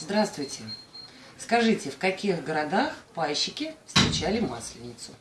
Здравствуйте! Скажите, в каких городах пайщики встречали Масленицу?